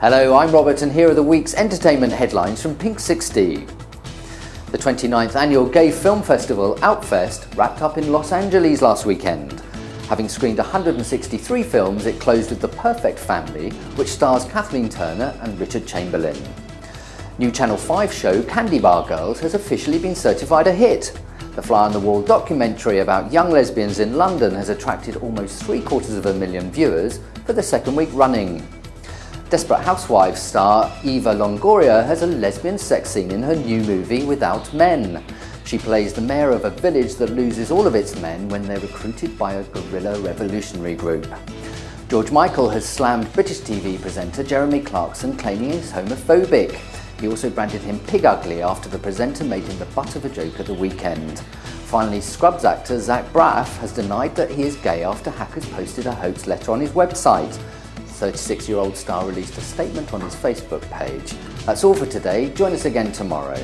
Hello, I'm Robert and here are the week's entertainment headlines from Pink 60. The 29th annual Gay Film Festival, Outfest, wrapped up in Los Angeles last weekend. Having screened 163 films, it closed with The Perfect Family, which stars Kathleen Turner and Richard Chamberlain. New Channel 5 show Candy Bar Girls has officially been certified a hit. The Fly on the Wall documentary about young lesbians in London has attracted almost three quarters of a million viewers for the second week running. Desperate Housewives star Eva Longoria has a lesbian sex scene in her new movie Without Men. She plays the mayor of a village that loses all of its men when they're recruited by a guerrilla revolutionary group. George Michael has slammed British TV presenter Jeremy Clarkson claiming he's homophobic. He also branded him pig ugly after the presenter made him the butt of a joke at the weekend. Finally, Scrubs actor Zach Braff has denied that he is gay after hackers posted a hoax letter on his website. 36-year-old star released a statement on his Facebook page. That's all for today. Join us again tomorrow.